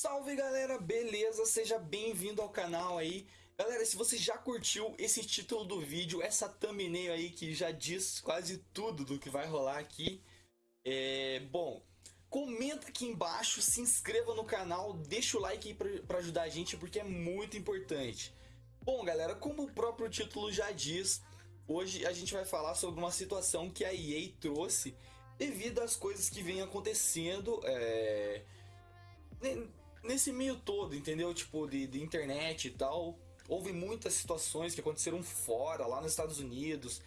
Salve galera, beleza? Seja bem-vindo ao canal aí. Galera, se você já curtiu esse título do vídeo, essa thumbnail aí que já diz quase tudo do que vai rolar aqui, é... bom, comenta aqui embaixo, se inscreva no canal, deixa o like aí para ajudar a gente porque é muito importante. Bom galera, como o próprio título já diz, hoje a gente vai falar sobre uma situação que a EA trouxe devido às coisas que vêm acontecendo, é nesse meio todo, entendeu? Tipo, de, de internet e tal. Houve muitas situações que aconteceram fora, lá nos Estados Unidos,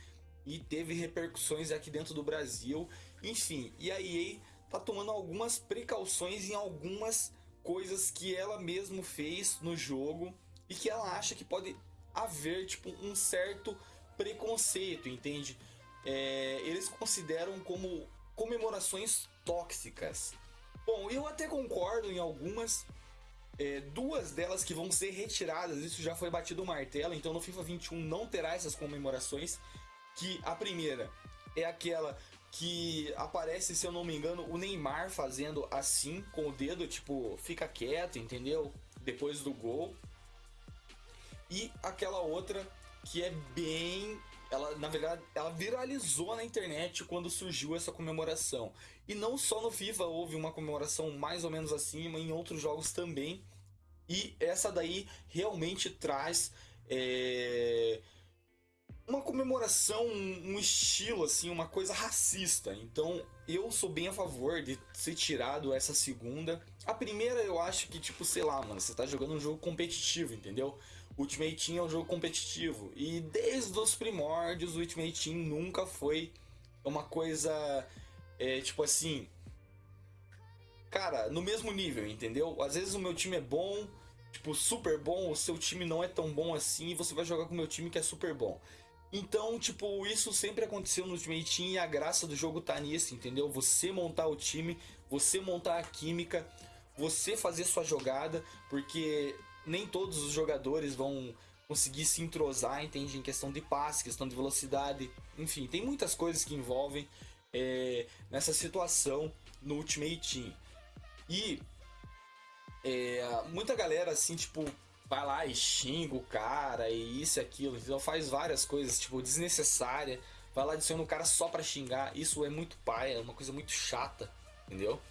e teve repercussões aqui dentro do Brasil. Enfim, e a EA tá tomando algumas precauções em algumas coisas que ela mesmo fez no jogo e que ela acha que pode haver tipo um certo preconceito, entende? É, eles consideram como comemorações tóxicas. Bom, eu até concordo em algumas. É, duas delas que vão ser retiradas, isso já foi batido o martelo, então no FIFA 21 não terá essas comemorações. Que a primeira é aquela que aparece, se eu não me engano, o Neymar fazendo assim com o dedo, tipo, fica quieto, entendeu? Depois do gol. E aquela outra que é bem ela na verdade ela viralizou na internet quando surgiu essa comemoração. E não só no FIFA houve uma comemoração mais ou menos assim, mas em outros jogos também. E essa daí realmente traz é, uma comemoração, um estilo assim, uma coisa racista. Então eu sou bem a favor de ser tirado essa segunda. A primeira eu acho que tipo, sei lá, mano, você tá jogando um jogo competitivo, entendeu? Ultimate Team é um jogo competitivo. E desde os primórdios, o Ultimate Team nunca foi uma coisa. É, tipo assim. Cara, no mesmo nível, entendeu? Às vezes o meu time é bom, tipo, super bom, o seu time não é tão bom assim, e você vai jogar com o meu time que é super bom. Então, tipo, isso sempre aconteceu no Ultimate Team e a graça do jogo tá nisso, entendeu? Você montar o time, você montar a química, você fazer sua jogada, porque nem todos os jogadores vão conseguir se entrosar, entende? Em questão de passe, questão de velocidade, enfim, tem muitas coisas que envolvem é, nessa situação no Ultimate Team. E é, muita galera assim, tipo, vai lá e xinga o cara e isso e aquilo, então faz várias coisas, tipo, desnecessária. Vai lá adiciona o cara só pra xingar. Isso é muito paia, é uma coisa muito chata, entendeu?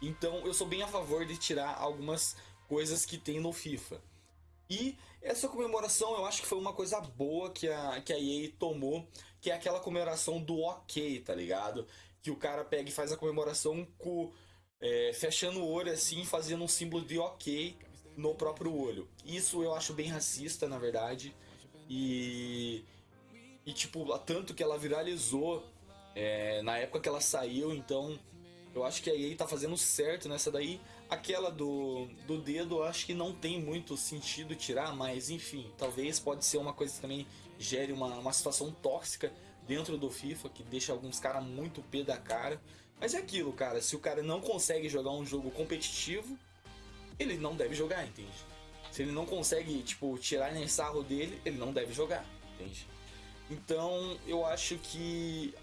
Então eu sou bem a favor de tirar algumas coisas que tem no FIFA. E essa comemoração eu acho que foi uma coisa boa que a, que a EA tomou, que é aquela comemoração do ok, tá ligado? Que o cara pega e faz a comemoração com, é, fechando o olho assim, fazendo um símbolo de ok no próprio olho. Isso eu acho bem racista, na verdade. E, e tipo, tanto que ela viralizou é, na época que ela saiu, então eu acho que a EA tá fazendo certo nessa daí. Aquela do, do dedo, eu acho que não tem muito sentido tirar, mas enfim, talvez pode ser uma coisa que também gere uma, uma situação tóxica dentro do FIFA, que deixa alguns caras muito pé da cara. Mas é aquilo, cara, se o cara não consegue jogar um jogo competitivo, ele não deve jogar, entende? Se ele não consegue, tipo, tirar nem sarro dele, ele não deve jogar, entende? Então, eu acho que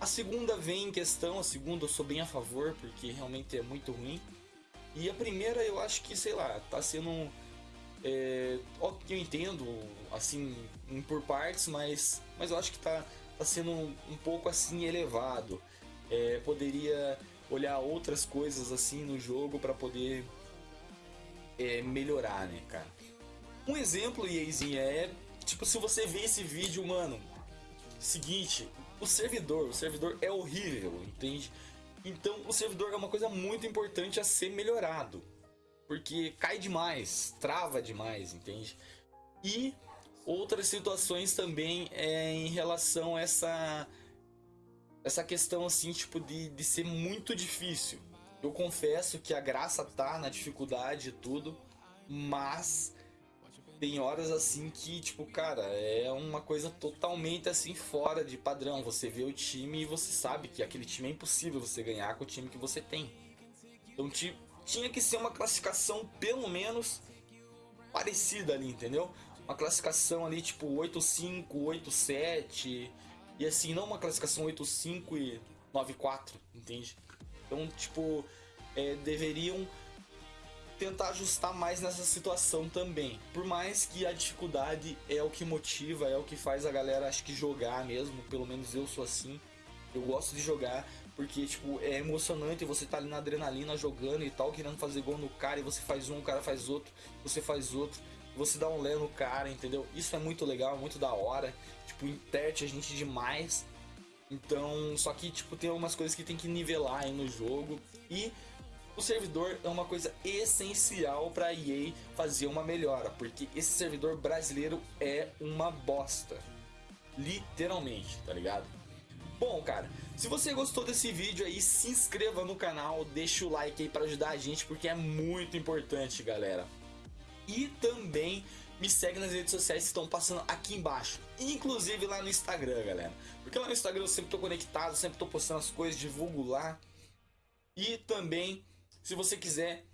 a segunda vem em questão, a segunda eu sou bem a favor, porque realmente é muito ruim. E a primeira eu acho que, sei lá, tá sendo. É, ó, eu entendo, assim, por partes, mas, mas eu acho que tá, tá sendo um, pouco assim elevado. É, poderia olhar outras coisas assim no jogo para poder é, melhorar, né, cara? Um exemplo, Ieizinha, é tipo, se você vê esse vídeo, mano, seguinte, o servidor, o servidor é horrível, entende? Então o servidor é uma coisa muito importante a ser melhorado. Porque cai demais, trava demais, entende? E outras situações também é em relação a essa essa questão assim, tipo de, de ser muito difícil. Eu confesso que a graça tá na dificuldade e tudo, mas tem horas assim que, tipo, cara, é uma coisa totalmente assim fora de padrão. Você vê o time e você sabe que aquele time é impossível você ganhar com o time que você tem. Então tinha que ser uma classificação pelo menos parecida ali, entendeu? Uma classificação ali tipo 8-5, 8-7 e assim, não uma classificação 8-5 e 9-4, entende? Então, tipo, é, deveriam tentar ajustar mais nessa situação também. Por mais que a dificuldade é o que motiva, é o que faz a galera acho que jogar mesmo, pelo menos eu sou assim. Eu gosto de jogar porque tipo é emocionante você tá ali na adrenalina jogando e tal, querendo fazer gol no cara e você faz um, o cara faz outro, você faz outro, você dá um lé no cara, entendeu? Isso é muito legal, muito da hora. Tipo, interte a gente demais. Então, só que tipo tem algumas coisas que tem que nivelar aí no jogo e o servidor é uma coisa essencial para a EA fazer uma melhora, porque esse servidor brasileiro é uma bosta. Literalmente, tá ligado? Bom, cara, se você gostou desse vídeo aí, se inscreva no canal, deixa o like aí para ajudar a gente, porque é muito importante, galera. E também me segue nas redes sociais que estão passando aqui embaixo, inclusive lá no Instagram, galera. Porque lá no Instagram eu sempre tô conectado, sempre tô postando as coisas, divulgo lá. E também se você quiser,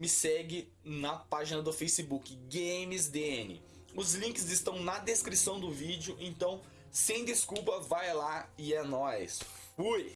me segue na página do Facebook GamesDN. Os links estão na descrição do vídeo, então sem desculpa, vai lá e é nóis. Fui!